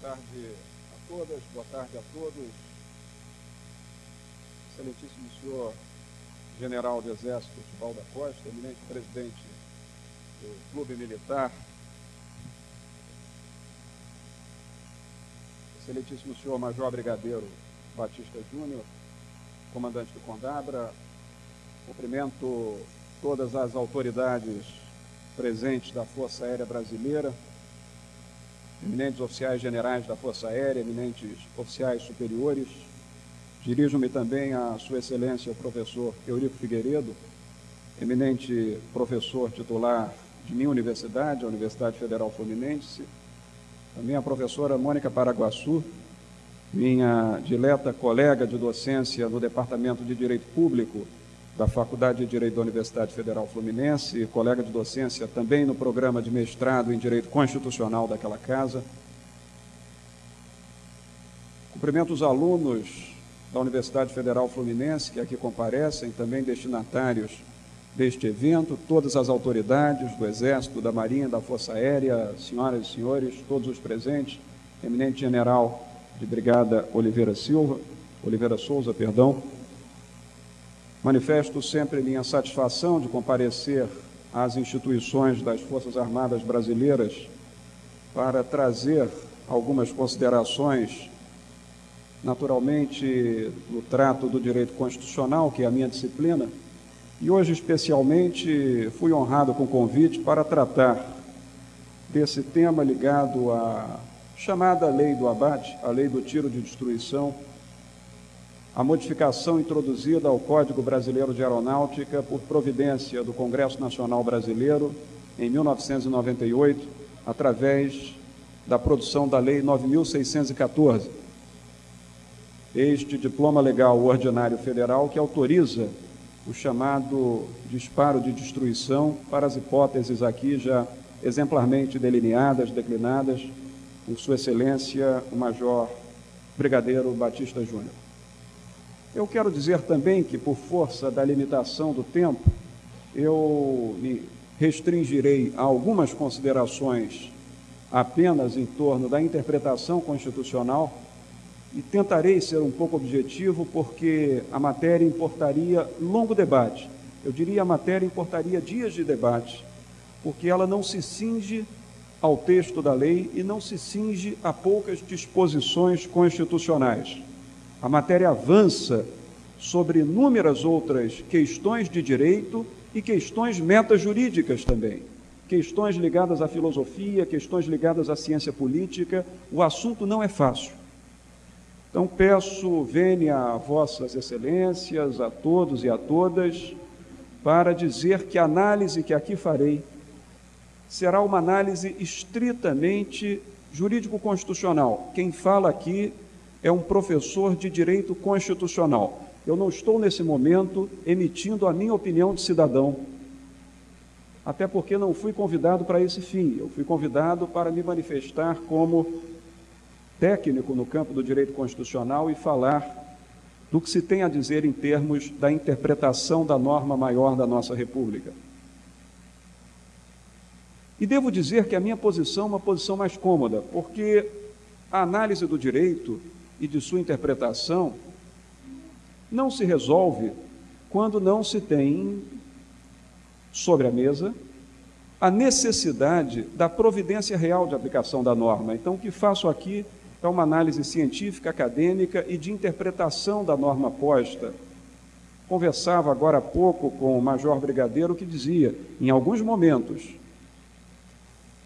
tarde a todas, boa tarde a todos. Excelentíssimo senhor General do Exército Tival da Costa, eminente presidente do Clube Militar, Excelentíssimo senhor Major Brigadeiro Batista Júnior, comandante do Condabra, cumprimento todas as autoridades presentes da Força Aérea Brasileira, eminentes oficiais generais da Força Aérea, eminentes oficiais superiores. Dirijo-me também a Sua Excelência, o professor Eurico Figueiredo, eminente professor titular de minha universidade, a Universidade Federal Fluminense, também a professora Mônica Paraguaçu, minha dileta colega de docência no Departamento de Direito Público da Faculdade de Direito da Universidade Federal Fluminense, colega de docência também no programa de mestrado em Direito Constitucional daquela casa. Cumprimento os alunos da Universidade Federal Fluminense que aqui comparecem, também destinatários deste evento, todas as autoridades do Exército, da Marinha, da Força Aérea, senhoras e senhores, todos os presentes, eminente general de Brigada Oliveira Silva, Oliveira Souza, perdão, Manifesto sempre minha satisfação de comparecer às instituições das Forças Armadas Brasileiras para trazer algumas considerações, naturalmente, no trato do direito constitucional, que é a minha disciplina, e hoje, especialmente, fui honrado com o convite para tratar desse tema ligado à chamada Lei do Abate, a Lei do Tiro de Destruição, a modificação introduzida ao Código Brasileiro de Aeronáutica por providência do Congresso Nacional Brasileiro em 1998, através da produção da Lei 9614. Este diploma legal ordinário federal que autoriza o chamado disparo de destruição para as hipóteses aqui já exemplarmente delineadas, declinadas, por Sua Excelência, o Major Brigadeiro Batista Júnior. Eu quero dizer também que, por força da limitação do tempo, eu me restringirei a algumas considerações apenas em torno da interpretação constitucional e tentarei ser um pouco objetivo, porque a matéria importaria longo debate. Eu diria a matéria importaria dias de debate, porque ela não se cinge ao texto da lei e não se cinge a poucas disposições constitucionais. A matéria avança sobre inúmeras outras questões de direito e questões metajurídicas também. Questões ligadas à filosofia, questões ligadas à ciência política. O assunto não é fácil. Então peço, venha a vossas excelências, a todos e a todas, para dizer que a análise que aqui farei será uma análise estritamente jurídico-constitucional. Quem fala aqui é um professor de direito constitucional. Eu não estou nesse momento emitindo a minha opinião de cidadão, até porque não fui convidado para esse fim. Eu fui convidado para me manifestar como técnico no campo do direito constitucional e falar do que se tem a dizer em termos da interpretação da norma maior da nossa República. E devo dizer que a minha posição é uma posição mais cômoda, porque a análise do direito e de sua interpretação não se resolve quando não se tem sobre a mesa a necessidade da providência real de aplicação da norma. Então, o que faço aqui é uma análise científica, acadêmica e de interpretação da norma posta. Conversava agora há pouco com o Major Brigadeiro que dizia, em alguns momentos,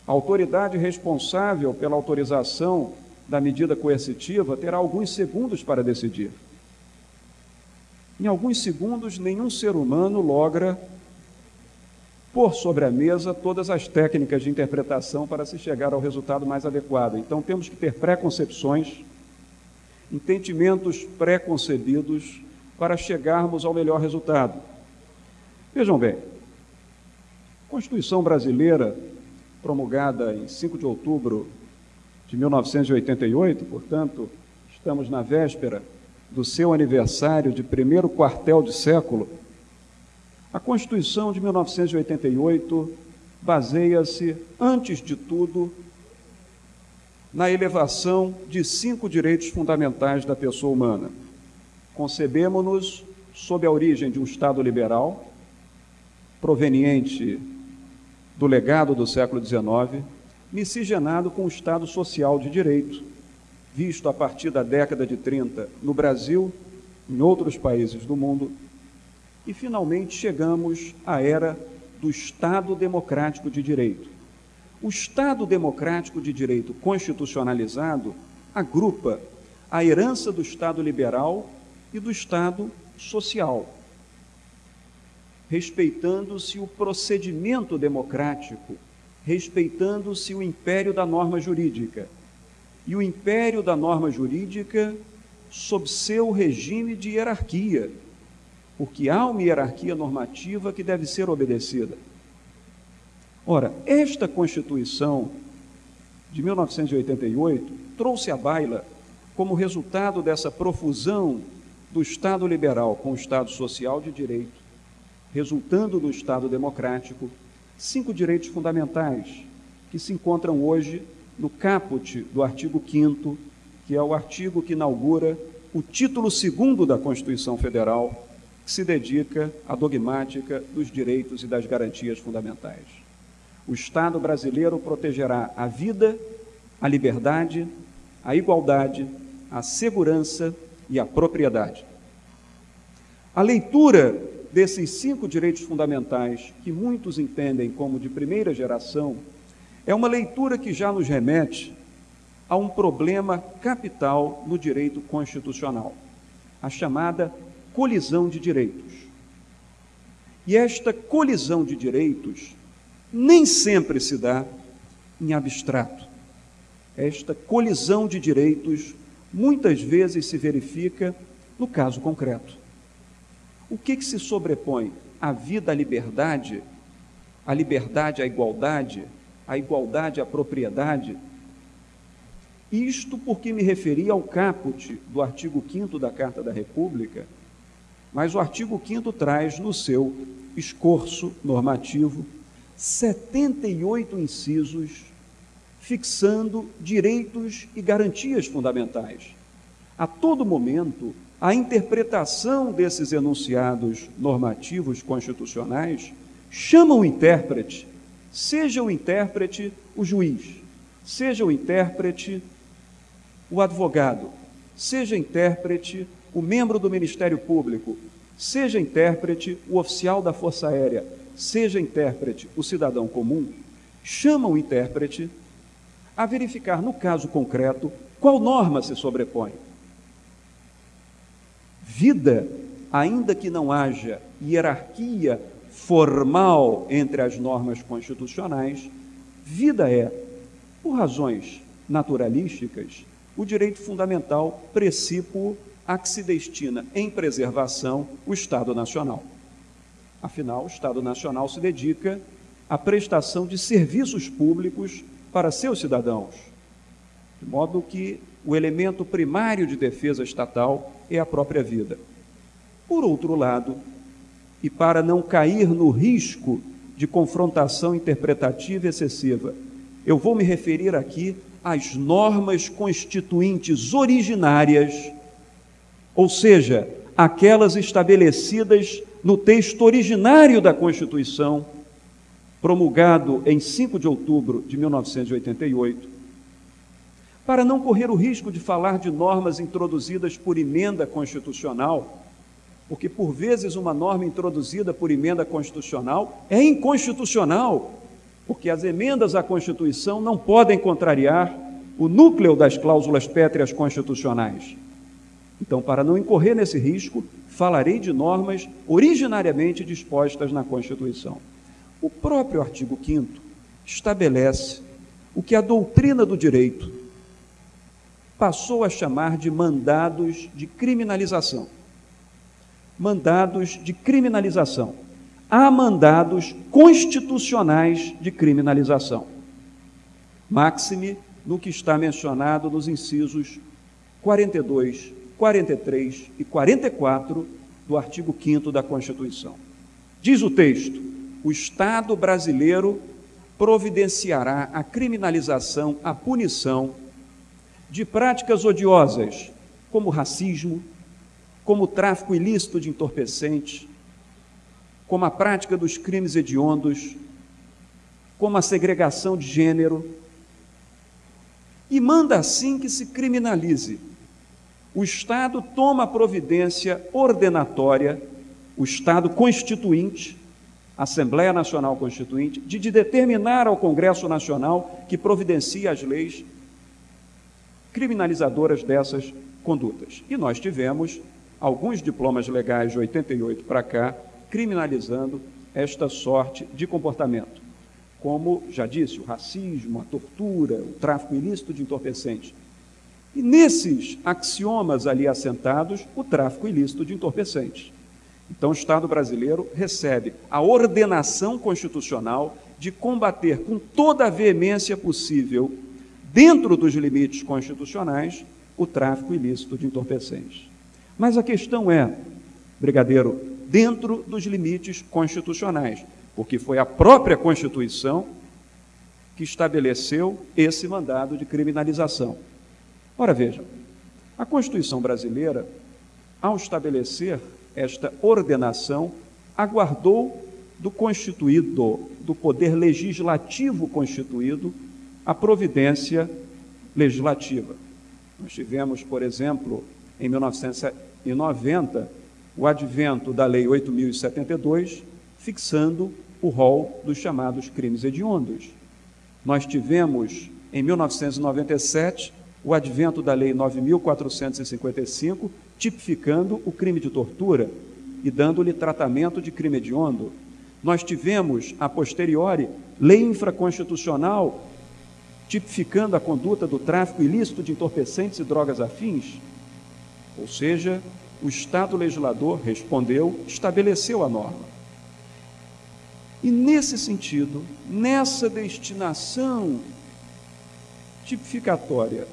a autoridade responsável pela autorização da medida coercitiva terá alguns segundos para decidir. Em alguns segundos, nenhum ser humano logra pôr sobre a mesa todas as técnicas de interpretação para se chegar ao resultado mais adequado. Então, temos que ter preconcepções, entendimentos preconcebidos para chegarmos ao melhor resultado. Vejam bem, a Constituição brasileira, promulgada em 5 de outubro de 1988, portanto, estamos na véspera do seu aniversário de primeiro quartel de século, a Constituição de 1988 baseia-se, antes de tudo, na elevação de cinco direitos fundamentais da pessoa humana. Concebemos-nos sob a origem de um Estado liberal, proveniente do legado do século XIX, miscigenado com o Estado social de direito, visto a partir da década de 30 no Brasil, em outros países do mundo, e finalmente chegamos à era do Estado democrático de direito. O Estado democrático de direito constitucionalizado agrupa a herança do Estado liberal e do Estado social, respeitando-se o procedimento democrático, respeitando-se o império da norma jurídica. E o império da norma jurídica sob seu regime de hierarquia, porque há uma hierarquia normativa que deve ser obedecida. Ora, esta Constituição de 1988 trouxe à baila, como resultado dessa profusão do Estado liberal com o Estado social de direito, resultando no Estado democrático, cinco direitos fundamentais que se encontram hoje no caput do artigo 5 que é o artigo que inaugura o título segundo da Constituição Federal, que se dedica à dogmática dos direitos e das garantias fundamentais. O Estado brasileiro protegerá a vida, a liberdade, a igualdade, a segurança e a propriedade. A leitura desses cinco direitos fundamentais, que muitos entendem como de primeira geração, é uma leitura que já nos remete a um problema capital no direito constitucional, a chamada colisão de direitos. E esta colisão de direitos nem sempre se dá em abstrato. Esta colisão de direitos muitas vezes se verifica no caso concreto. O que, que se sobrepõe? A vida à liberdade, a liberdade à igualdade, a igualdade à propriedade, isto porque me referi ao caput do artigo 5 da Carta da República, mas o artigo 5 traz no seu escorço normativo 78 incisos fixando direitos e garantias fundamentais. A todo momento, a interpretação desses enunciados normativos constitucionais chama o intérprete, seja o intérprete o juiz, seja o intérprete o advogado, seja intérprete o membro do Ministério Público, seja intérprete o oficial da Força Aérea, seja intérprete o cidadão comum, chama o intérprete a verificar no caso concreto qual norma se sobrepõe. Vida, ainda que não haja hierarquia formal entre as normas constitucionais, vida é, por razões naturalísticas, o direito fundamental precípuo a que se destina em preservação o Estado Nacional. Afinal, o Estado Nacional se dedica à prestação de serviços públicos para seus cidadãos, de modo que o elemento primário de defesa estatal é a própria vida. Por outro lado, e para não cair no risco de confrontação interpretativa excessiva, eu vou me referir aqui as normas constituintes originárias, ou seja, aquelas estabelecidas no texto originário da Constituição, promulgado em 5 de outubro de 1988, para não correr o risco de falar de normas introduzidas por emenda constitucional, porque por vezes uma norma introduzida por emenda constitucional é inconstitucional porque as emendas à Constituição não podem contrariar o núcleo das cláusulas pétreas constitucionais. Então, para não incorrer nesse risco, falarei de normas originariamente dispostas na Constituição. O próprio artigo 5 estabelece o que a doutrina do direito passou a chamar de mandados de criminalização. Mandados de criminalização há mandados constitucionais de criminalização. Máxime no que está mencionado nos incisos 42, 43 e 44 do artigo 5 da Constituição. Diz o texto: o Estado brasileiro providenciará a criminalização, a punição de práticas odiosas, como racismo, como tráfico ilícito de entorpecentes, como a prática dos crimes hediondos, como a segregação de gênero, e manda assim que se criminalize. O Estado toma providência ordenatória, o Estado constituinte, Assembleia Nacional Constituinte, de, de determinar ao Congresso Nacional que providencie as leis criminalizadoras dessas condutas. E nós tivemos alguns diplomas legais de 88 para cá criminalizando esta sorte de comportamento. Como já disse, o racismo, a tortura, o tráfico ilícito de entorpecentes. E nesses axiomas ali assentados, o tráfico ilícito de entorpecentes. Então, o Estado brasileiro recebe a ordenação constitucional de combater com toda a veemência possível, dentro dos limites constitucionais, o tráfico ilícito de entorpecentes. Mas a questão é, brigadeiro, dentro dos limites constitucionais, porque foi a própria Constituição que estabeleceu esse mandado de criminalização. Ora, veja, a Constituição brasileira, ao estabelecer esta ordenação, aguardou do constituído, do poder legislativo constituído, a providência legislativa. Nós tivemos, por exemplo, em 1990, o advento da Lei 8072, fixando o rol dos chamados crimes hediondos. Nós tivemos, em 1997, o advento da Lei 9455, tipificando o crime de tortura e dando-lhe tratamento de crime hediondo. Nós tivemos, a posteriori, lei infraconstitucional tipificando a conduta do tráfico ilícito de entorpecentes e drogas afins. Ou seja, o Estado legislador respondeu, estabeleceu a norma. E nesse sentido, nessa destinação tipificatória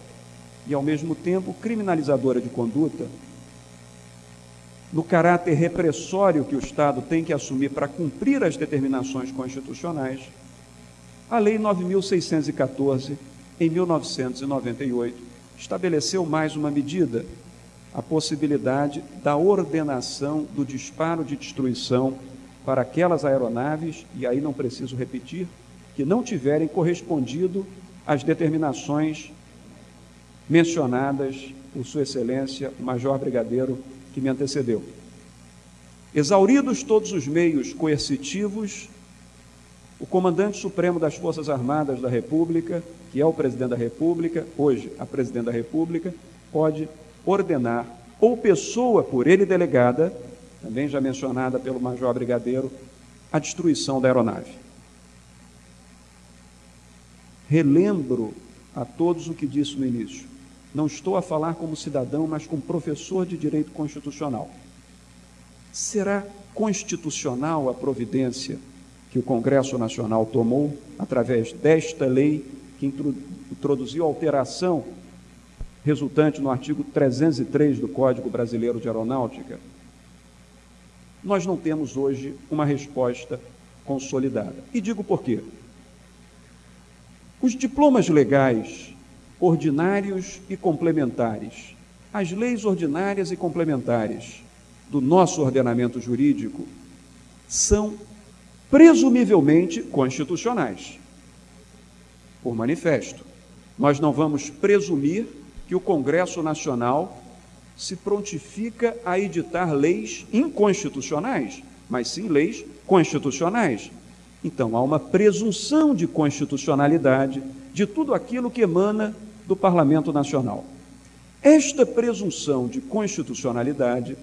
e, ao mesmo tempo, criminalizadora de conduta, no caráter repressório que o Estado tem que assumir para cumprir as determinações constitucionais, a Lei 9614, em 1998, estabeleceu mais uma medida, a possibilidade da ordenação do disparo de destruição para aquelas aeronaves, e aí não preciso repetir, que não tiverem correspondido às determinações mencionadas por Sua Excelência, o Major Brigadeiro que me antecedeu. Exauridos todos os meios coercitivos, o comandante supremo das Forças Armadas da República, que é o presidente da República, hoje a presidente da República, pode ordenar, ou pessoa por ele delegada, também já mencionada pelo Major Brigadeiro, a destruição da aeronave. Relembro a todos o que disse no início. Não estou a falar como cidadão, mas como professor de direito constitucional. Será constitucional a providência que o Congresso Nacional tomou através desta lei que introduziu alteração resultante no artigo 303 do Código Brasileiro de Aeronáutica? Nós não temos hoje uma resposta consolidada. E digo por quê? Os diplomas legais ordinários e complementares. As leis ordinárias e complementares do nosso ordenamento jurídico são presumivelmente constitucionais, por manifesto. Nós não vamos presumir que o Congresso Nacional se prontifica a editar leis inconstitucionais, mas sim leis constitucionais. Então, há uma presunção de constitucionalidade de tudo aquilo que emana do Parlamento Nacional. Esta presunção de constitucionalidade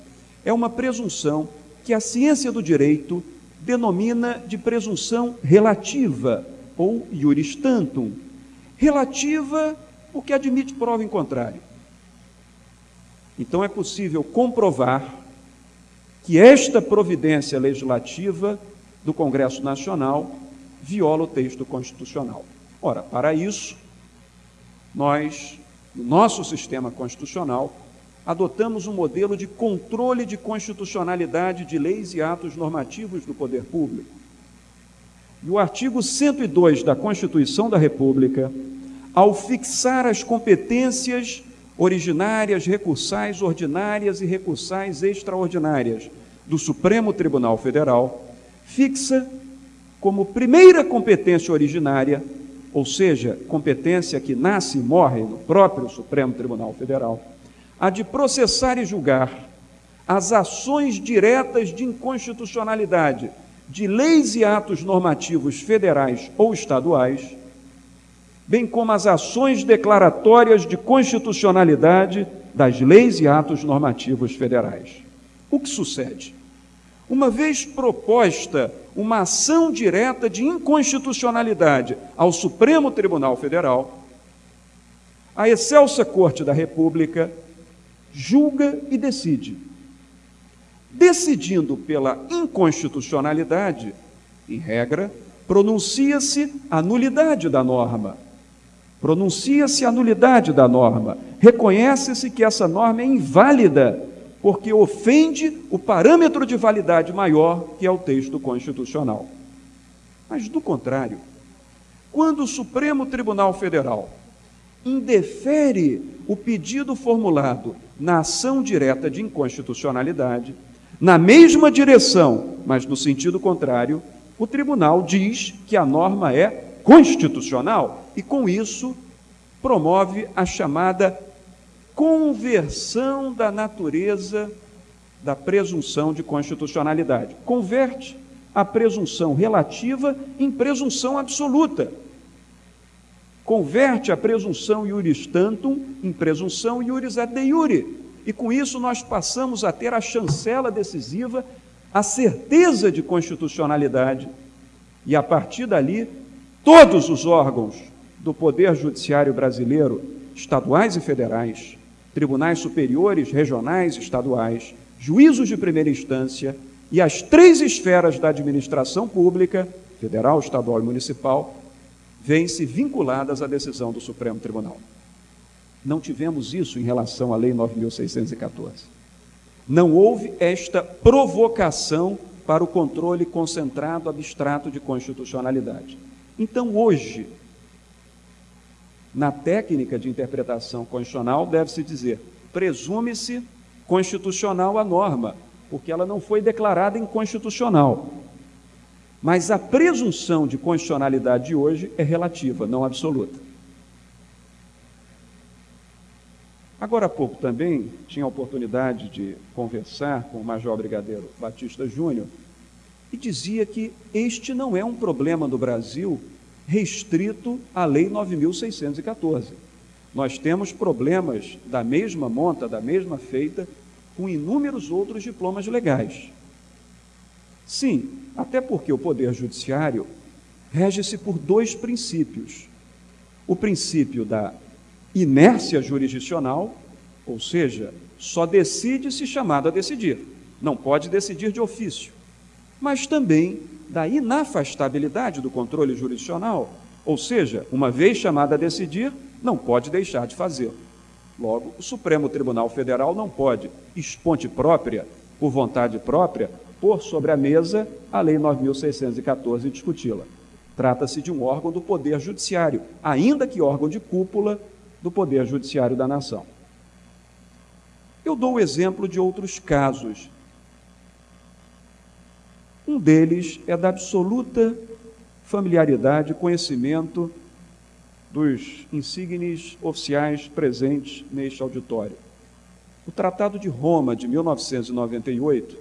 é uma presunção que a ciência do direito denomina de presunção relativa ou iuris tantum. Relativa porque admite prova em contrário. Então é possível comprovar que esta providência legislativa do Congresso Nacional viola o texto constitucional. Ora, para isso, nós, no nosso sistema constitucional, adotamos um modelo de controle de constitucionalidade de leis e atos normativos do poder público. E o artigo 102 da Constituição da República ao fixar as competências originárias, recursais, ordinárias e recursais extraordinárias do Supremo Tribunal Federal, fixa como primeira competência originária, ou seja, competência que nasce e morre no próprio Supremo Tribunal Federal, a de processar e julgar as ações diretas de inconstitucionalidade de leis e atos normativos federais ou estaduais, bem como as ações declaratórias de constitucionalidade das leis e atos normativos federais. O que sucede? Uma vez proposta uma ação direta de inconstitucionalidade ao Supremo Tribunal Federal, a excelsa Corte da República julga e decide. Decidindo pela inconstitucionalidade, em regra, pronuncia-se a nulidade da norma. Pronuncia-se a nulidade da norma. Reconhece-se que essa norma é inválida porque ofende o parâmetro de validade maior, que é o texto constitucional. Mas, do contrário, quando o Supremo Tribunal Federal indefere o pedido formulado na ação direta de inconstitucionalidade, na mesma direção, mas no sentido contrário, o tribunal diz que a norma é constitucional e, com isso, promove a chamada conversão da natureza da presunção de constitucionalidade. Converte a presunção relativa em presunção absoluta. Converte a presunção iuris tantum em presunção iuris et de iure. E com isso nós passamos a ter a chancela decisiva, a certeza de constitucionalidade. E a partir dali, todos os órgãos do Poder Judiciário brasileiro, estaduais e federais, tribunais superiores, regionais, estaduais, juízos de primeira instância e as três esferas da administração pública, federal, estadual e municipal, vêm-se vinculadas à decisão do Supremo Tribunal. Não tivemos isso em relação à Lei 9.614. Não houve esta provocação para o controle concentrado abstrato de constitucionalidade. Então, hoje, na técnica de interpretação constitucional, deve-se dizer: presume-se constitucional a norma, porque ela não foi declarada inconstitucional. Mas a presunção de constitucionalidade de hoje é relativa, não absoluta. Agora há pouco também tinha a oportunidade de conversar com o Major Brigadeiro Batista Júnior e dizia que este não é um problema do Brasil restrito à Lei 9.614. Nós temos problemas da mesma monta, da mesma feita, com inúmeros outros diplomas legais. Sim, até porque o Poder Judiciário rege-se por dois princípios: o princípio da inércia jurisdicional, ou seja, só decide se chamado a decidir, não pode decidir de ofício, mas também da inafastabilidade do controle jurisdicional, ou seja, uma vez chamada a decidir, não pode deixar de fazê-lo. Logo, o Supremo Tribunal Federal não pode, esponte própria, por vontade própria, pôr sobre a mesa a Lei 9.614 e discuti-la. Trata-se de um órgão do Poder Judiciário, ainda que órgão de cúpula do Poder Judiciário da Nação. Eu dou o exemplo de outros casos um deles é da absoluta familiaridade e conhecimento dos insignes oficiais presentes neste auditório. O Tratado de Roma de 1998,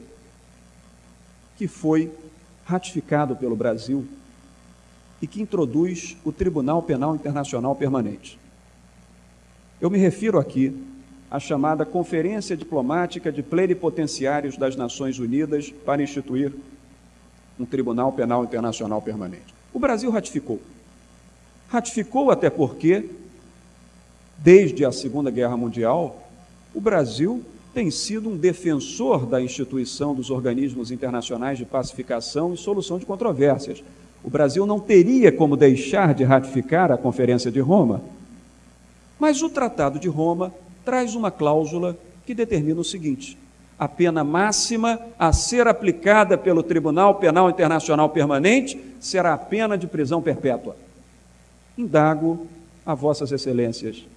que foi ratificado pelo Brasil e que introduz o Tribunal Penal Internacional Permanente. Eu me refiro aqui à chamada Conferência Diplomática de Plenipotenciários das Nações Unidas para instituir um Tribunal Penal Internacional Permanente. O Brasil ratificou. Ratificou até porque, desde a Segunda Guerra Mundial, o Brasil tem sido um defensor da instituição dos organismos internacionais de pacificação e solução de controvérsias. O Brasil não teria como deixar de ratificar a Conferência de Roma. Mas o Tratado de Roma traz uma cláusula que determina o seguinte: a pena máxima a ser aplicada pelo Tribunal Penal Internacional Permanente será a pena de prisão perpétua. Indago a Vossas Excelências: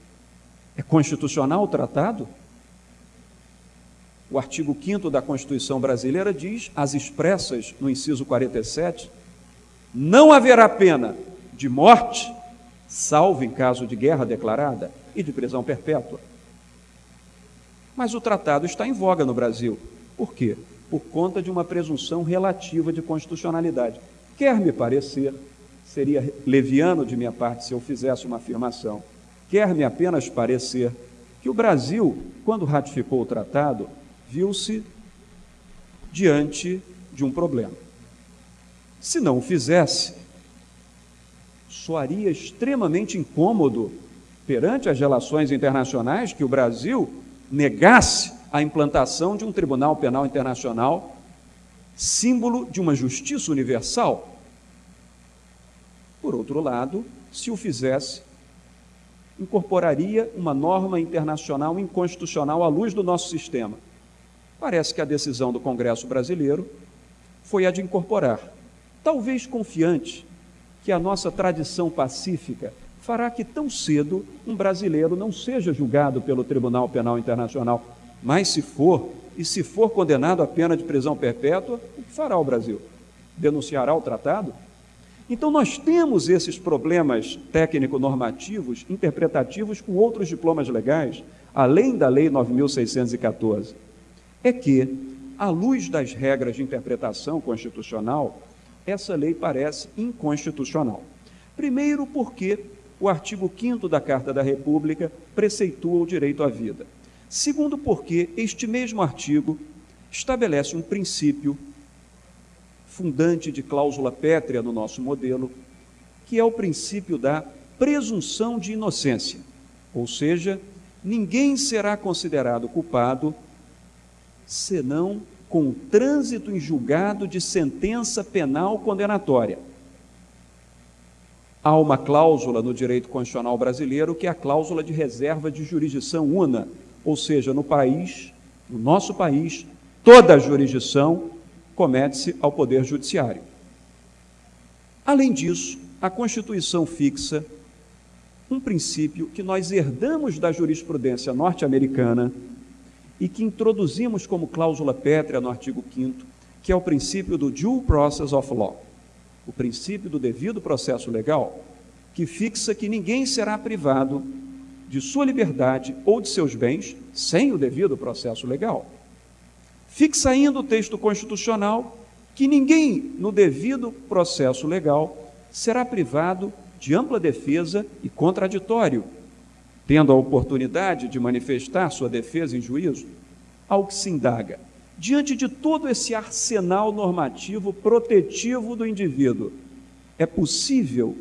é constitucional o tratado? O artigo 5 da Constituição brasileira diz, às expressas no inciso 47, não haverá pena de morte, salvo em caso de guerra declarada, e de prisão perpétua. Mas o tratado está em voga no Brasil. Por quê? Por conta de uma presunção relativa de constitucionalidade. Quer me parecer, seria leviano de minha parte se eu fizesse uma afirmação, quer-me apenas parecer que o Brasil, quando ratificou o tratado, viu-se diante de um problema. Se não o fizesse, soaria extremamente incômodo perante as relações internacionais que o Brasil negasse a implantação de um Tribunal Penal Internacional, símbolo de uma justiça universal. Por outro lado, se o fizesse, incorporaria uma norma internacional inconstitucional à luz do nosso sistema. Parece que a decisão do Congresso brasileiro foi a de incorporar, talvez confiante que a nossa tradição pacífica fará que tão cedo um brasileiro não seja julgado pelo Tribunal Penal Internacional. Mas se for, e se for condenado à pena de prisão perpétua, o que fará o Brasil? Denunciará o tratado? Então, nós temos esses problemas técnico-normativos, interpretativos, com outros diplomas legais, além da Lei 9.614. É que, à luz das regras de interpretação constitucional, essa lei parece inconstitucional. Primeiro, porque o artigo 5 da Carta da República preceitua o direito à vida. Segundo, porque este mesmo artigo estabelece um princípio fundante de cláusula pétrea no nosso modelo, que é o princípio da presunção de inocência, ou seja, ninguém será considerado culpado senão com trânsito em julgado de sentença penal condenatória. Há uma cláusula no direito constitucional brasileiro que é a cláusula de reserva de jurisdição una, ou seja, no país, no nosso país, toda a jurisdição comete-se ao Poder Judiciário. Além disso, a Constituição fixa um princípio que nós herdamos da jurisprudência norte-americana e que introduzimos como cláusula pétrea no artigo 5, que é o princípio do due process of law, o princípio do devido processo legal, que fixa que ninguém será privado de sua liberdade ou de seus bens sem o devido processo legal. Fixa ainda o texto constitucional que ninguém, no devido processo legal, será privado de ampla defesa e contraditório, tendo a oportunidade de manifestar sua defesa em juízo, ao que se indaga. Diante de todo esse arsenal normativo protetivo do indivíduo, é possível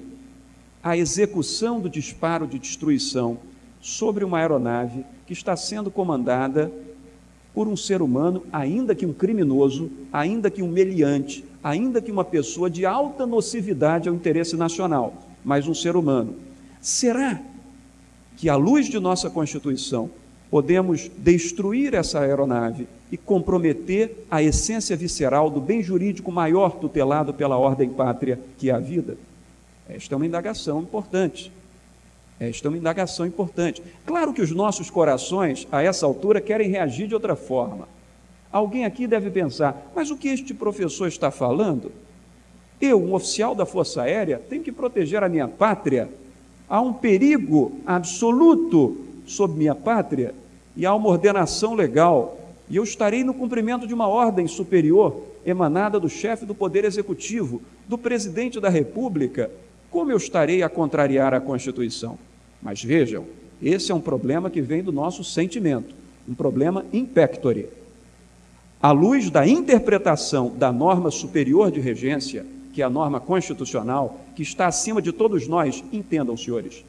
a execução do disparo de destruição sobre uma aeronave que está sendo comandada por um ser humano, ainda que um criminoso, ainda que um meliante, ainda que uma pessoa de alta nocividade ao interesse nacional, mas um ser humano. Será que, à luz de nossa Constituição, podemos destruir essa aeronave e comprometer a essência visceral do bem jurídico maior tutelado pela ordem pátria, que é a vida? Esta é uma indagação importante. Esta é uma indagação importante. Claro que os nossos corações, a essa altura, querem reagir de outra forma. Alguém aqui deve pensar, mas o que este professor está falando? Eu, um oficial da Força Aérea, tenho que proteger a minha pátria. Há um perigo absoluto sobre minha pátria e há uma ordenação legal. E eu estarei no cumprimento de uma ordem superior emanada do chefe do Poder Executivo, do presidente da República. Como eu estarei a contrariar a Constituição? Mas vejam, esse é um problema que vem do nosso sentimento, um problema impectore. À luz da interpretação da norma superior de regência, que é a norma constitucional, que está acima de todos nós, entendam, senhores.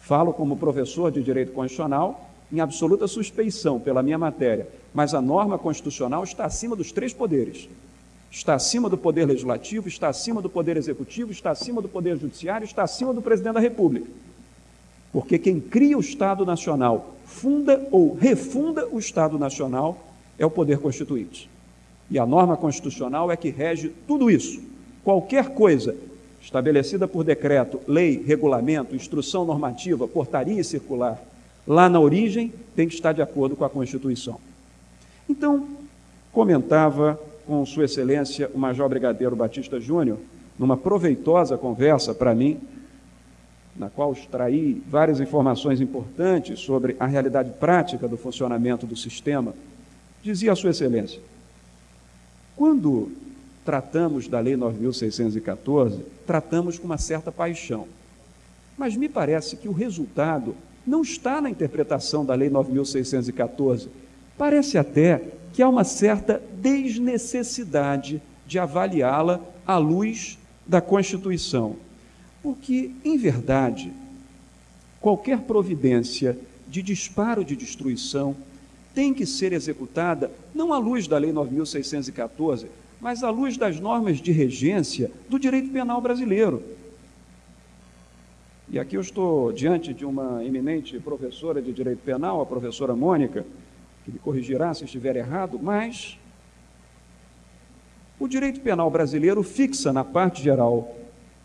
Falo como professor de direito constitucional, em absoluta suspeição pela minha matéria, mas a norma constitucional está acima dos três poderes. Está acima do poder legislativo, está acima do poder executivo, está acima do poder judiciário, está acima do presidente da República. Porque quem cria o Estado Nacional, funda ou refunda o Estado Nacional, é o poder constituinte. E a norma constitucional é que rege tudo isso. Qualquer coisa estabelecida por decreto, lei, regulamento, instrução normativa, portaria e circular, lá na origem, tem que estar de acordo com a Constituição. Então, comentava com Sua Excelência o Major Brigadeiro Batista Júnior, numa proveitosa conversa para mim, na qual extraí várias informações importantes sobre a realidade prática do funcionamento do sistema, dizia a Sua Excelência: quando tratamos da Lei 9.614, tratamos com uma certa paixão. Mas me parece que o resultado não está na interpretação da Lei 9.614. Parece até que há uma certa desnecessidade de avaliá-la à luz da Constituição. Porque, em verdade, qualquer providência de disparo de destruição tem que ser executada não à luz da Lei 9.614, mas à luz das normas de regência do direito penal brasileiro. E aqui eu estou diante de uma eminente professora de direito penal, a professora Mônica, que me corrigirá se estiver errado, mas o direito penal brasileiro fixa na parte geral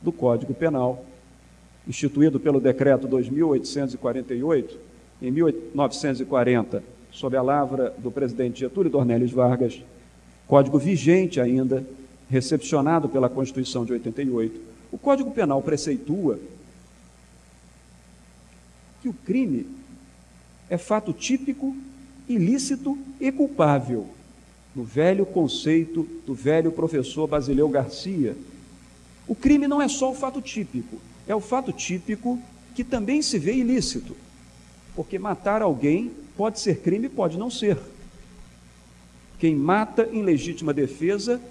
do Código Penal, instituído pelo decreto 2848 em 1940, sob a lavra do presidente Getúlio Dornelles Vargas, código vigente ainda, recepcionado pela Constituição de 88. O Código Penal preceitua que o crime é fato típico, ilícito e culpável, no velho conceito do velho professor Basileu Garcia. O crime não é só o fato típico, é o fato típico que também se vê ilícito, porque matar alguém pode ser crime, pode não ser. Quem mata em legítima defesa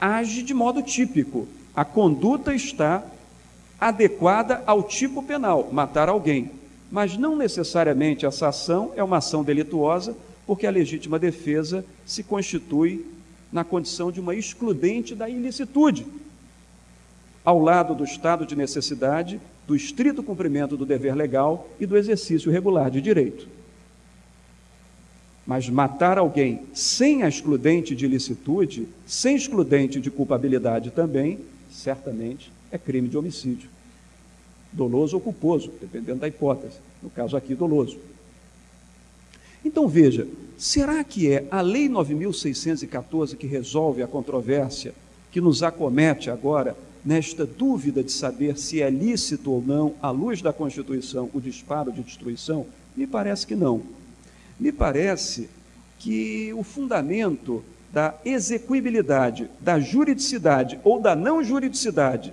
age de modo típico. A conduta está adequada ao tipo penal, matar alguém. Mas não necessariamente essa ação é uma ação delituosa, porque a legítima defesa se constitui na condição de uma excludente da ilicitude. Ao lado do estado de necessidade, do estrito cumprimento do dever legal e do exercício regular de direito. Mas matar alguém sem a excludente de ilicitude, sem excludente de culpabilidade também, certamente é crime de homicídio. Doloso ou culposo, dependendo da hipótese. No caso aqui, doloso. Então veja, será que é a Lei 9614 que resolve a controvérsia que nos acomete agora nesta dúvida de saber se é lícito ou não, à luz da Constituição, o disparo de destruição? Me parece que não me parece que o fundamento da execuibilidade, da juridicidade ou da não juridicidade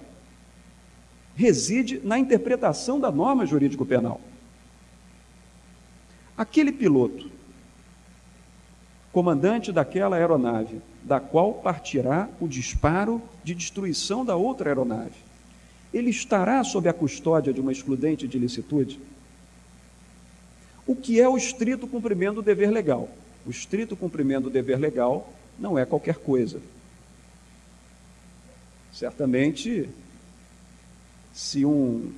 reside na interpretação da norma jurídico-penal. Aquele piloto, comandante daquela aeronave, da qual partirá o disparo de destruição da outra aeronave, ele estará sob a custódia de uma excludente de licitude? O que é o estrito cumprimento do dever legal. O estrito cumprimento do dever legal não é qualquer coisa. Certamente, se um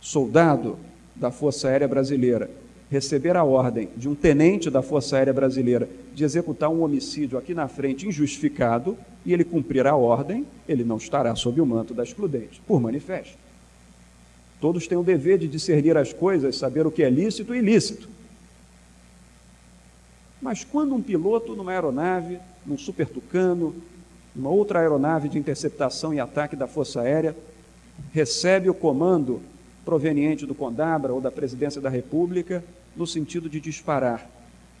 soldado da Força Aérea Brasileira receber a ordem de um tenente da Força Aérea Brasileira de executar um homicídio aqui na frente injustificado e ele cumprir a ordem, ele não estará sob o manto da excludente, por manifesto. Todos têm o dever de discernir as coisas, saber o que é lícito e ilícito. Mas quando um piloto numa aeronave, num super tucano, numa outra aeronave de interceptação e ataque da Força Aérea, recebe o comando proveniente do Condabra ou da Presidência da República no sentido de disparar,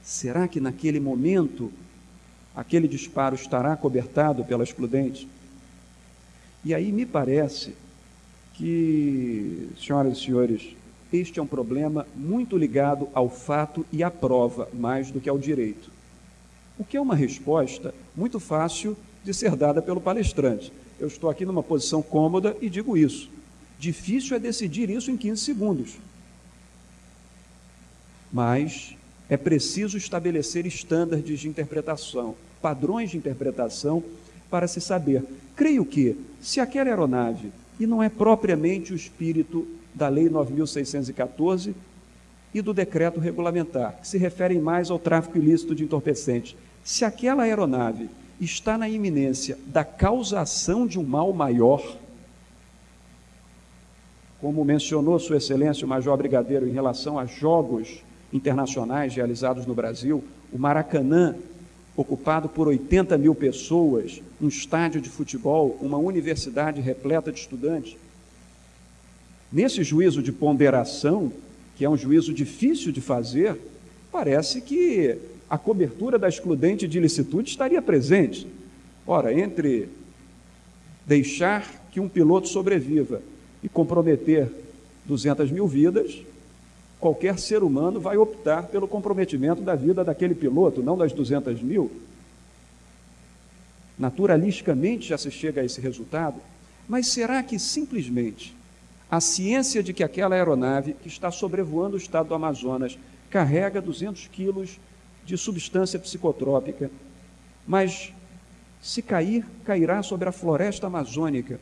será que naquele momento aquele disparo estará cobertado pela excludente? E aí me parece que, senhoras e senhores, este é um problema muito ligado ao fato e à prova, mais do que ao direito. O que é uma resposta muito fácil de ser dada pelo palestrante. Eu estou aqui numa posição cômoda e digo isso. Difícil é decidir isso em 15 segundos. Mas é preciso estabelecer estándares de interpretação, padrões de interpretação para se saber. Creio que, se aquela aeronave e não é propriamente o espírito da Lei 9614 e do decreto regulamentar, que se referem mais ao tráfico ilícito de entorpecentes. Se aquela aeronave está na iminência da causação de um mal maior, como mencionou Sua Excelência o Major Brigadeiro em relação a jogos internacionais realizados no Brasil, o Maracanã, ocupado por 80 mil pessoas, um estádio de futebol, uma universidade repleta de estudantes. Nesse juízo de ponderação, que é um juízo difícil de fazer, parece que a cobertura da excludente de ilicitude estaria presente. Ora, entre deixar que um piloto sobreviva e comprometer 200 mil vidas, qualquer ser humano vai optar pelo comprometimento da vida daquele piloto, não das 200 mil. Naturalisticamente já se chega a esse resultado, mas será que simplesmente a ciência de que aquela aeronave que está sobrevoando o estado do Amazonas carrega 200 quilos de substância psicotrópica, mas se cair, cairá sobre a floresta amazônica,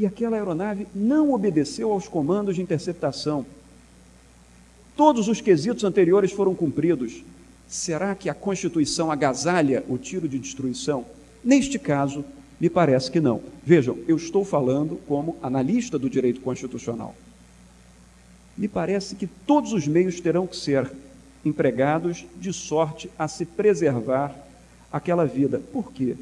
e aquela aeronave não obedeceu aos comandos de interceptação. Todos os quesitos anteriores foram cumpridos. Será que a Constituição agasalha o tiro de destruição? Neste caso, me parece que não. Vejam, eu estou falando como analista do direito constitucional. Me parece que todos os meios terão que ser empregados de sorte a se preservar aquela vida. Por quê?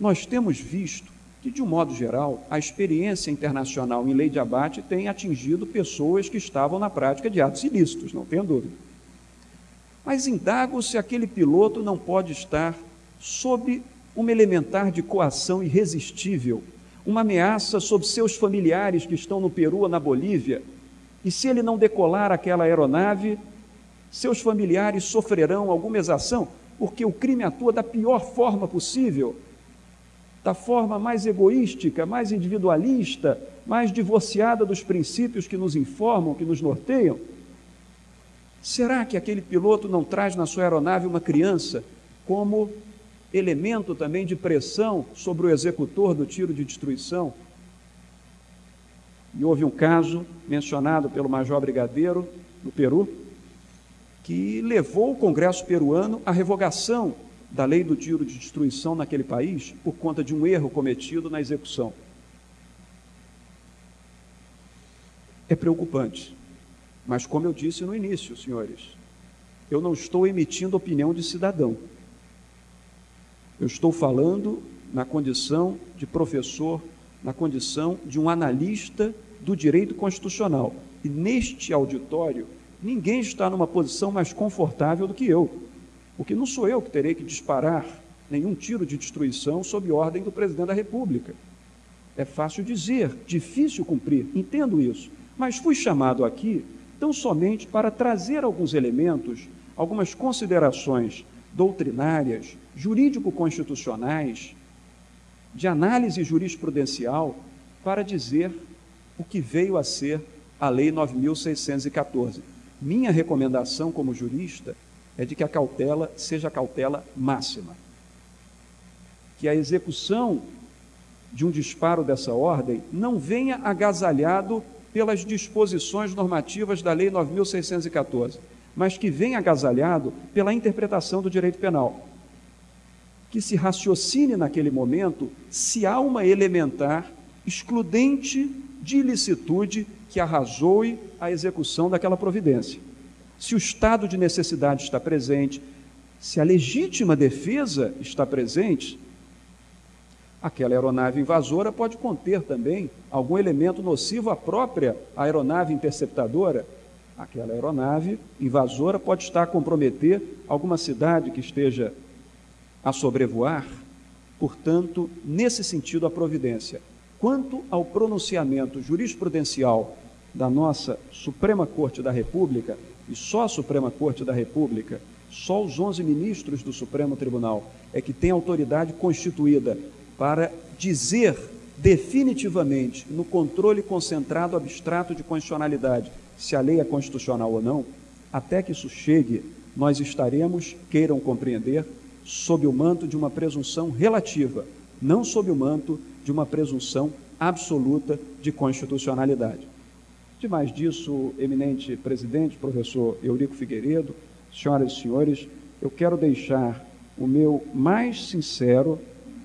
Nós temos visto que, de um modo geral, a experiência internacional em lei de abate tem atingido pessoas que estavam na prática de atos ilícitos, não tenho dúvida. Mas indago se aquele piloto não pode estar sob uma elementar de coação irresistível, uma ameaça sobre seus familiares que estão no Peru ou na Bolívia, e se ele não decolar aquela aeronave, seus familiares sofrerão alguma exação, porque o crime atua da pior forma possível, da forma mais egoística, mais individualista, mais divorciada dos princípios que nos informam, que nos norteiam? Será que aquele piloto não traz na sua aeronave uma criança como elemento também de pressão sobre o executor do tiro de destruição? E houve um caso mencionado pelo Major Brigadeiro, no Peru, que levou o Congresso peruano à revogação da lei do tiro de destruição naquele país por conta de um erro cometido na execução. É preocupante, mas como eu disse no início, senhores, eu não estou emitindo opinião de cidadão. Eu estou falando na condição de professor, na condição de um analista do direito constitucional. E neste auditório, ninguém está numa posição mais confortável do que eu porque não sou eu que terei que disparar nenhum tiro de destruição sob ordem do presidente da República. É fácil dizer, difícil cumprir, entendo isso, mas fui chamado aqui tão somente para trazer alguns elementos, algumas considerações doutrinárias, jurídico-constitucionais, de análise jurisprudencial, para dizer o que veio a ser a Lei 9614. Minha recomendação como jurista é de que a cautela seja a cautela máxima. Que a execução de um disparo dessa ordem não venha agasalhado pelas disposições normativas da Lei 9614, mas que venha agasalhado pela interpretação do direito penal. Que se raciocine naquele momento se há uma elementar excludente de ilicitude que arrasoe a execução daquela providência se o estado de necessidade está presente, se a legítima defesa está presente, aquela aeronave invasora pode conter também algum elemento nocivo à própria aeronave interceptadora. Aquela aeronave invasora pode estar a comprometer alguma cidade que esteja a sobrevoar. Portanto, nesse sentido, a providência. Quanto ao pronunciamento jurisprudencial da nossa Suprema Corte da República, e só a Suprema Corte da República, só os 11 ministros do Supremo Tribunal é que tem autoridade constituída para dizer definitivamente, no controle concentrado abstrato de constitucionalidade, se a lei é constitucional ou não, até que isso chegue, nós estaremos, queiram compreender, sob o manto de uma presunção relativa, não sob o manto de uma presunção absoluta de constitucionalidade. Demais disso, eminente presidente, professor Eurico Figueiredo, senhoras e senhores, eu quero deixar o meu mais sincero,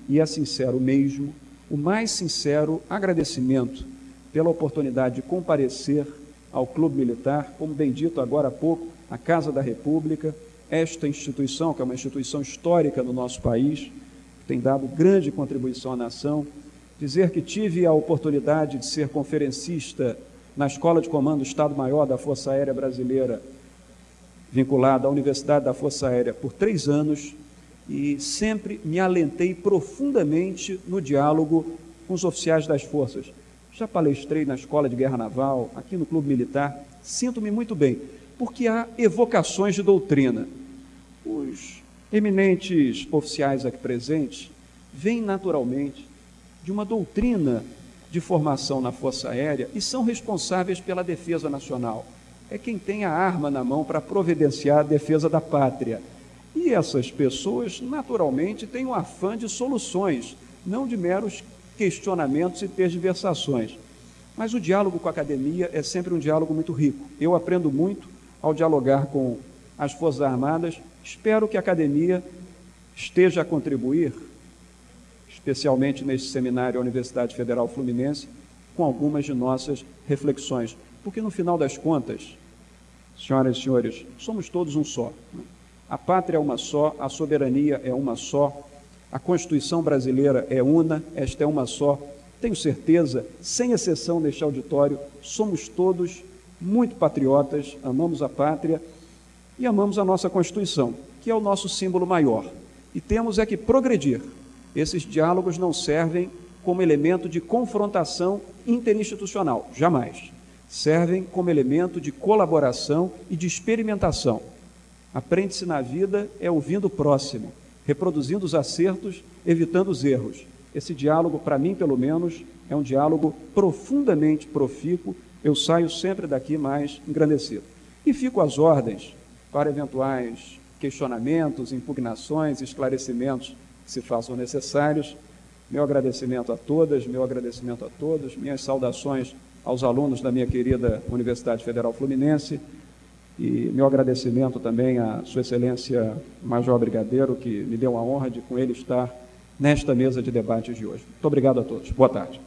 e é sincero mesmo, o mais sincero agradecimento pela oportunidade de comparecer ao Clube Militar, como bem dito agora há pouco, a Casa da República, esta instituição, que é uma instituição histórica no nosso país, que tem dado grande contribuição à nação, dizer que tive a oportunidade de ser conferencista na Escola de Comando Estado-Maior da Força Aérea Brasileira, vinculada à Universidade da Força Aérea por três anos, e sempre me alentei profundamente no diálogo com os oficiais das forças. Já palestrei na Escola de Guerra Naval, aqui no Clube Militar, sinto-me muito bem, porque há evocações de doutrina. Os eminentes oficiais aqui presentes vêm naturalmente de uma doutrina de formação na Força Aérea e são responsáveis pela defesa nacional. É quem tem a arma na mão para providenciar a defesa da pátria. E essas pessoas, naturalmente, têm um afã de soluções, não de meros questionamentos e tergiversações. Mas o diálogo com a academia é sempre um diálogo muito rico. Eu aprendo muito ao dialogar com as Forças Armadas. Espero que a academia esteja a contribuir, especialmente neste seminário à Universidade Federal Fluminense, com algumas de nossas reflexões. Porque no final das contas, senhoras e senhores, somos todos um só. A pátria é uma só, a soberania é uma só, a Constituição brasileira é una, esta é uma só. Tenho certeza, sem exceção neste auditório, somos todos muito patriotas, amamos a pátria e amamos a nossa Constituição, que é o nosso símbolo maior. E temos é que progredir. Esses diálogos não servem como elemento de confrontação interinstitucional, jamais. Servem como elemento de colaboração e de experimentação Aprende-se na vida é ouvindo o próximo, reproduzindo os acertos, evitando os erros. Esse diálogo, para mim pelo menos, é um diálogo profundamente profícuo. Eu saio sempre daqui mais engrandecido. E fico às ordens para eventuais questionamentos, impugnações, esclarecimentos se façam necessários. Meu agradecimento a todas, meu agradecimento a todos, minhas saudações aos alunos da minha querida Universidade Federal Fluminense e meu agradecimento também à Sua Excelência Major Brigadeiro, que me deu a honra de com ele estar nesta mesa de debates de hoje. Muito obrigado a todos. Boa tarde.